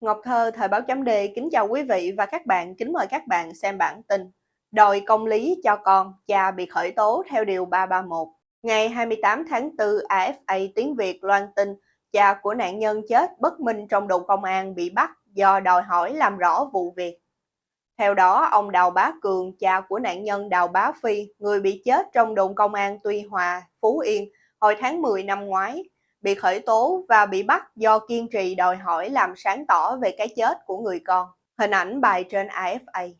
Ngọc Thơ, Thời báo chấm D kính chào quý vị và các bạn, kính mời các bạn xem bản tin. Đòi công lý cho con, cha bị khởi tố theo Điều 331. Ngày 28 tháng 4, AFA Tiếng Việt loan tin cha của nạn nhân chết bất minh trong đồn công an bị bắt do đòi hỏi làm rõ vụ việc. Theo đó, ông Đào Bá Cường, cha của nạn nhân Đào Bá Phi, người bị chết trong đồn công an Tuy Hòa, Phú Yên, hồi tháng 10 năm ngoái, bị khởi tố và bị bắt do kiên trì đòi hỏi làm sáng tỏ về cái chết của người con. Hình ảnh bài trên AFA.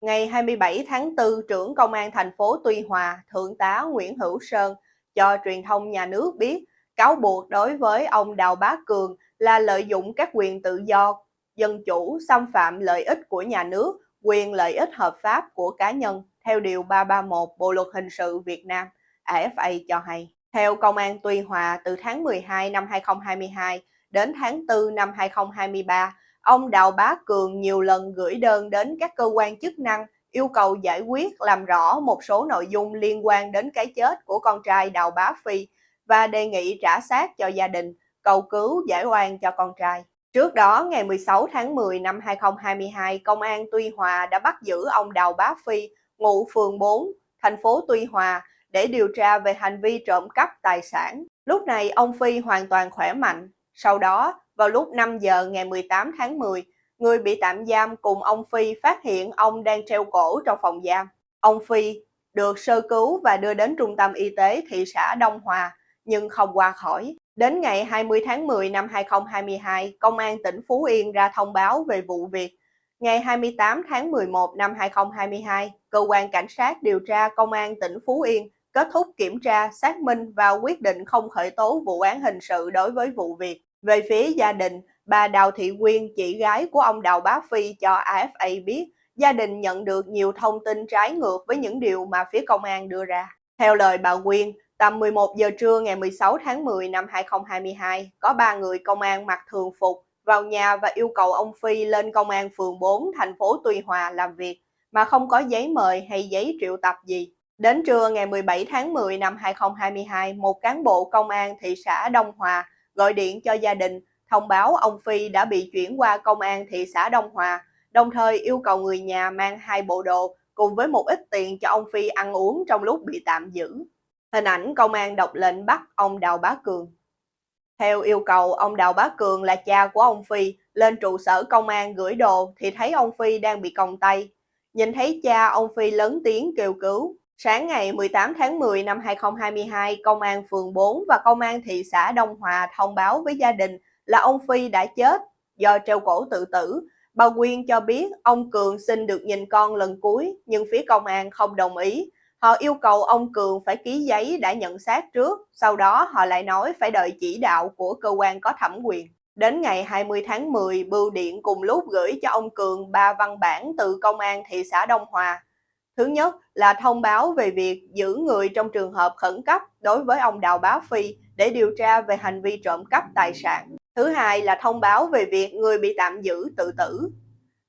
Ngày 27 tháng 4, trưởng Công an thành phố Tuy Hòa, Thượng tá Nguyễn Hữu Sơn cho truyền thông nhà nước biết cáo buộc đối với ông Đào Bá Cường là lợi dụng các quyền tự do, dân chủ, xâm phạm lợi ích của nhà nước, quyền lợi ích hợp pháp của cá nhân theo Điều 331 Bộ Luật Hình sự Việt Nam, AFA cho hay. Theo Công an Tuy Hòa, từ tháng 12 năm 2022 đến tháng 4 năm 2023, ông Đào Bá Cường nhiều lần gửi đơn đến các cơ quan chức năng yêu cầu giải quyết làm rõ một số nội dung liên quan đến cái chết của con trai Đào Bá Phi và đề nghị trả xác cho gia đình, cầu cứu giải oan cho con trai. Trước đó, ngày 16 tháng 10 năm 2022, Công an Tuy Hòa đã bắt giữ ông Đào Bá Phi, ngụ phường 4, thành phố Tuy Hòa, để điều tra về hành vi trộm cắp tài sản. Lúc này ông Phi hoàn toàn khỏe mạnh. Sau đó, vào lúc 5 giờ ngày 18 tháng 10, người bị tạm giam cùng ông Phi phát hiện ông đang treo cổ trong phòng giam. Ông Phi được sơ cứu và đưa đến trung tâm y tế thị xã Đông Hòa, nhưng không qua khỏi. Đến ngày 20 tháng 10 năm 2022, Công an tỉnh Phú Yên ra thông báo về vụ việc. Ngày 28 tháng 11 năm 2022, Cơ quan Cảnh sát điều tra Công an tỉnh Phú Yên kết thúc kiểm tra, xác minh và quyết định không khởi tố vụ án hình sự đối với vụ việc. Về phía gia đình, bà Đào Thị Quyên, chị gái của ông Đào Bá Phi cho AFA biết, gia đình nhận được nhiều thông tin trái ngược với những điều mà phía công an đưa ra. Theo lời bà Quyên, tầm 11 giờ trưa ngày 16 tháng 10 năm 2022, có ba người công an mặc thường phục vào nhà và yêu cầu ông Phi lên công an phường 4 thành phố Tuy Hòa làm việc mà không có giấy mời hay giấy triệu tập gì. Đến trưa ngày 17 tháng 10 năm 2022, một cán bộ công an thị xã Đông Hòa gọi điện cho gia đình thông báo ông Phi đã bị chuyển qua công an thị xã Đông Hòa, đồng thời yêu cầu người nhà mang hai bộ đồ cùng với một ít tiền cho ông Phi ăn uống trong lúc bị tạm giữ. Hình ảnh công an đọc lệnh bắt ông Đào Bá Cường. Theo yêu cầu, ông Đào Bá Cường là cha của ông Phi, lên trụ sở công an gửi đồ thì thấy ông Phi đang bị còng tay. Nhìn thấy cha, ông Phi lớn tiếng kêu cứu. Sáng ngày 18 tháng 10 năm 2022, Công an phường 4 và Công an thị xã Đông Hòa thông báo với gia đình là ông Phi đã chết do treo cổ tự tử. Bà Quyên cho biết ông Cường xin được nhìn con lần cuối nhưng phía công an không đồng ý. Họ yêu cầu ông Cường phải ký giấy đã nhận xác trước, sau đó họ lại nói phải đợi chỉ đạo của cơ quan có thẩm quyền. Đến ngày 20 tháng 10, Bưu Điện cùng lúc gửi cho ông Cường ba văn bản từ Công an thị xã Đông Hòa Thứ nhất là thông báo về việc giữ người trong trường hợp khẩn cấp đối với ông Đào Bá Phi để điều tra về hành vi trộm cắp tài sản. Thứ hai là thông báo về việc người bị tạm giữ tự tử.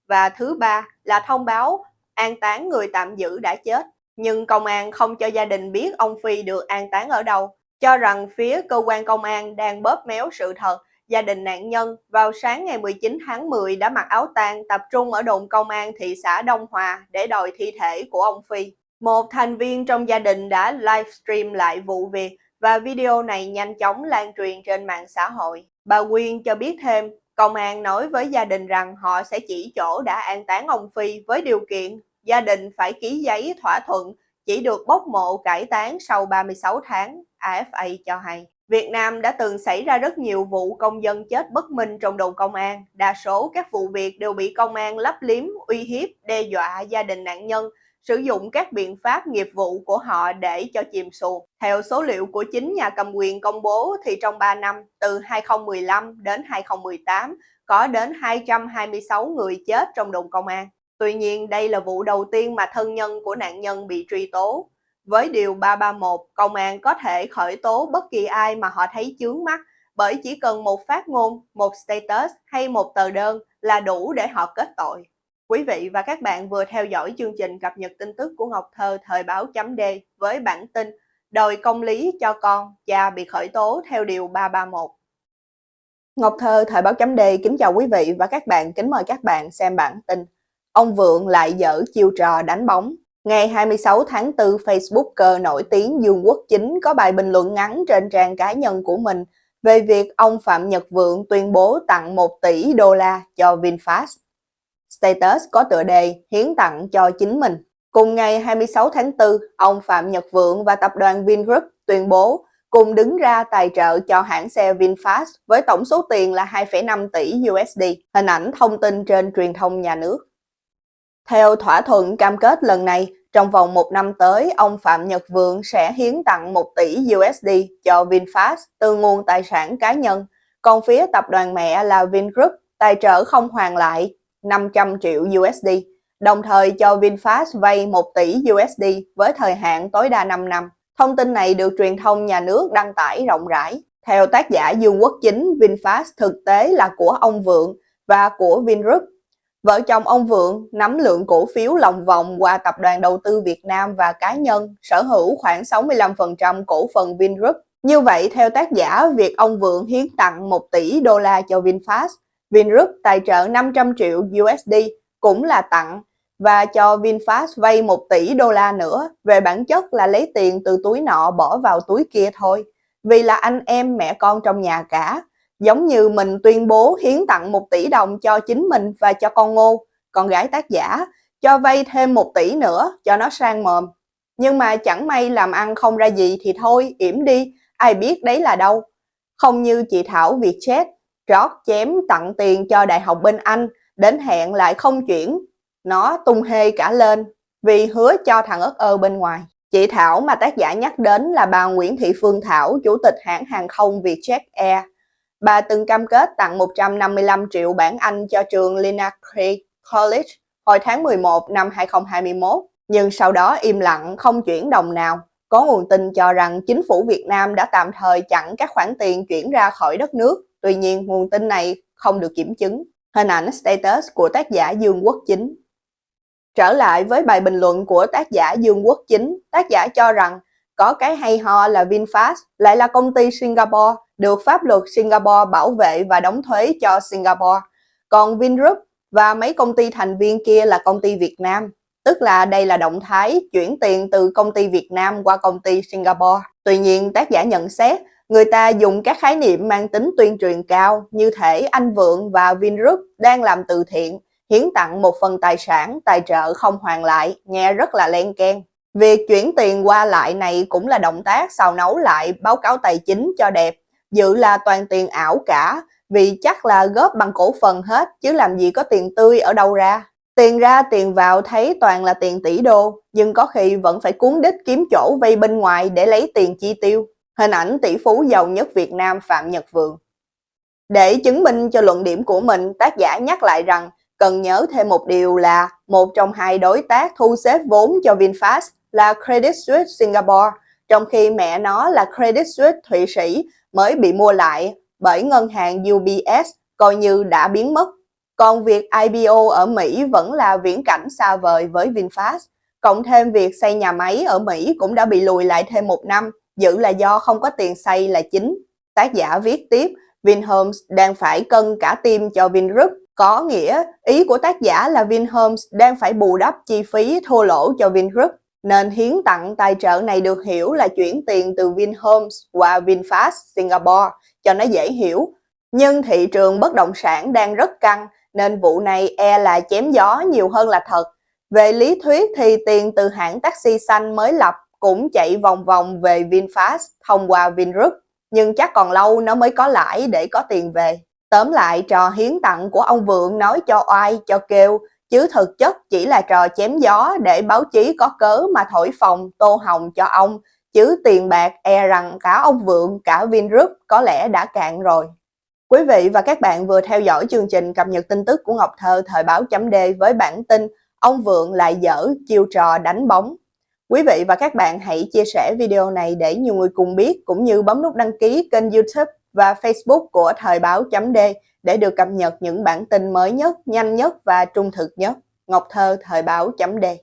Và thứ ba là thông báo an táng người tạm giữ đã chết. Nhưng công an không cho gia đình biết ông Phi được an táng ở đâu, cho rằng phía cơ quan công an đang bóp méo sự thật gia đình nạn nhân vào sáng ngày 19 tháng 10 đã mặc áo tang tập trung ở đồn công an thị xã Đông Hòa để đòi thi thể của ông Phi. Một thành viên trong gia đình đã livestream lại vụ việc và video này nhanh chóng lan truyền trên mạng xã hội. Bà Quyên cho biết thêm, công an nói với gia đình rằng họ sẽ chỉ chỗ đã an táng ông Phi với điều kiện gia đình phải ký giấy thỏa thuận chỉ được bốc mộ cải táng sau 36 tháng, AFA cho hay. Việt Nam đã từng xảy ra rất nhiều vụ công dân chết bất minh trong đồn công an. Đa số các vụ việc đều bị công an lấp liếm, uy hiếp, đe dọa gia đình nạn nhân, sử dụng các biện pháp nghiệp vụ của họ để cho chìm xuồng. Theo số liệu của chính nhà cầm quyền công bố thì trong 3 năm, từ 2015 đến 2018, có đến 226 người chết trong đồn công an. Tuy nhiên, đây là vụ đầu tiên mà thân nhân của nạn nhân bị truy tố. Với Điều 331, công an có thể khởi tố bất kỳ ai mà họ thấy chướng mắt bởi chỉ cần một phát ngôn, một status hay một tờ đơn là đủ để họ kết tội. Quý vị và các bạn vừa theo dõi chương trình cập nhật tin tức của Ngọc Thơ thời báo chấm D với bản tin Đòi công lý cho con, cha bị khởi tố theo Điều 331. Ngọc Thơ, Thời báo chấm D kính chào quý vị và các bạn, kính mời các bạn xem bản tin. Ông Vượng lại dở chiêu trò đánh bóng. Ngày 26 tháng 4, Facebooker nổi tiếng Dương Quốc Chính có bài bình luận ngắn trên trang cá nhân của mình về việc ông Phạm Nhật Vượng tuyên bố tặng 1 tỷ đô la cho VinFast. Status có tựa đề hiến tặng cho chính mình. Cùng ngày 26 tháng 4, ông Phạm Nhật Vượng và tập đoàn Vingroup tuyên bố cùng đứng ra tài trợ cho hãng xe VinFast với tổng số tiền là 2,5 tỷ USD, hình ảnh thông tin trên truyền thông nhà nước. Theo thỏa thuận cam kết lần này, trong vòng một năm tới, ông Phạm Nhật Vượng sẽ hiến tặng 1 tỷ USD cho VinFast từ nguồn tài sản cá nhân, còn phía tập đoàn mẹ là Vingroup tài trợ không hoàn lại 500 triệu USD, đồng thời cho VinFast vay 1 tỷ USD với thời hạn tối đa 5 năm. Thông tin này được truyền thông nhà nước đăng tải rộng rãi. Theo tác giả Dương Quốc Chính, VinFast thực tế là của ông Vượng và của Vingroup. Vợ chồng ông Vượng nắm lượng cổ phiếu lòng vòng qua Tập đoàn Đầu tư Việt Nam và cá nhân sở hữu khoảng 65% cổ phần Vingroup. Như vậy, theo tác giả, việc ông Vượng hiến tặng 1 tỷ đô la cho VinFast, Vingroup tài trợ 500 triệu USD cũng là tặng và cho VinFast vay 1 tỷ đô la nữa, về bản chất là lấy tiền từ túi nọ bỏ vào túi kia thôi. Vì là anh em mẹ con trong nhà cả, giống như mình tuyên bố hiến tặng 1 tỷ đồng cho chính mình và cho con Ngô, con gái tác giả, cho vay thêm 1 tỷ nữa cho nó sang mồm. Nhưng mà chẳng may làm ăn không ra gì thì thôi, yểm đi, ai biết đấy là đâu. Không như chị Thảo Vietjet, rót chém tặng tiền cho Đại học bên Anh, đến hẹn lại không chuyển, nó tung hê cả lên vì hứa cho thằng ớt ơ bên ngoài. Chị Thảo mà tác giả nhắc đến là bà Nguyễn Thị Phương Thảo, chủ tịch hãng hàng không Vietjet Air. Bà từng cam kết tặng 155 triệu bảng Anh cho trường Lina Creek College hồi tháng 11 năm 2021, nhưng sau đó im lặng không chuyển đồng nào. Có nguồn tin cho rằng chính phủ Việt Nam đã tạm thời chặn các khoản tiền chuyển ra khỏi đất nước. Tuy nhiên, nguồn tin này không được kiểm chứng. Hình ảnh status của tác giả Dương Quốc Chính Trở lại với bài bình luận của tác giả Dương Quốc Chính, tác giả cho rằng có cái hay ho là VinFast lại là công ty Singapore, được pháp luật Singapore bảo vệ và đóng thuế cho Singapore. Còn Vingroup và mấy công ty thành viên kia là công ty Việt Nam. Tức là đây là động thái chuyển tiền từ công ty Việt Nam qua công ty Singapore. Tuy nhiên, tác giả nhận xét, người ta dùng các khái niệm mang tính tuyên truyền cao như thể anh Vượng và Vingroup đang làm từ thiện, hiến tặng một phần tài sản tài trợ không hoàn lại, nghe rất là len keng. Việc chuyển tiền qua lại này cũng là động tác xào nấu lại báo cáo tài chính cho đẹp, dự là toàn tiền ảo cả, vì chắc là góp bằng cổ phần hết chứ làm gì có tiền tươi ở đâu ra. Tiền ra tiền vào thấy toàn là tiền tỷ đô, nhưng có khi vẫn phải cuốn đích kiếm chỗ vay bên ngoài để lấy tiền chi tiêu. Hình ảnh tỷ phú giàu nhất Việt Nam Phạm Nhật Vượng. Để chứng minh cho luận điểm của mình, tác giả nhắc lại rằng Cần nhớ thêm một điều là một trong hai đối tác thu xếp vốn cho VinFast là Credit Suisse Singapore, trong khi mẹ nó là Credit Suisse Thụy Sĩ mới bị mua lại bởi ngân hàng UBS coi như đã biến mất. Còn việc IPO ở Mỹ vẫn là viễn cảnh xa vời với VinFast. Cộng thêm việc xây nhà máy ở Mỹ cũng đã bị lùi lại thêm một năm, dự là do không có tiền xây là chính. Tác giả viết tiếp, Vinhomes đang phải cân cả tim cho Vingroup có nghĩa, ý của tác giả là Vinhomes đang phải bù đắp chi phí thua lỗ cho Vingroup, nên hiến tặng tài trợ này được hiểu là chuyển tiền từ Vinhomes qua VinFast Singapore cho nó dễ hiểu. Nhưng thị trường bất động sản đang rất căng nên vụ này e là chém gió nhiều hơn là thật. Về lý thuyết thì tiền từ hãng taxi xanh mới lập cũng chạy vòng vòng về VinFast thông qua Vingroup, nhưng chắc còn lâu nó mới có lãi để có tiền về. Tóm lại trò hiến tặng của ông Vượng nói cho oai cho kêu, chứ thực chất chỉ là trò chém gió để báo chí có cớ mà thổi phồng tô hồng cho ông, chứ tiền bạc e rằng cả ông Vượng cả Vingroup có lẽ đã cạn rồi. Quý vị và các bạn vừa theo dõi chương trình cập nhật tin tức của Ngọc Thơ thời báo chấm D với bản tin Ông Vượng lại dở chiêu trò đánh bóng. Quý vị và các bạn hãy chia sẻ video này để nhiều người cùng biết cũng như bấm nút đăng ký kênh youtube và Facebook của Thời báo chấm D để được cập nhật những bản tin mới nhất, nhanh nhất và trung thực nhất. Ngọc Thơ Thời báo chấm đề.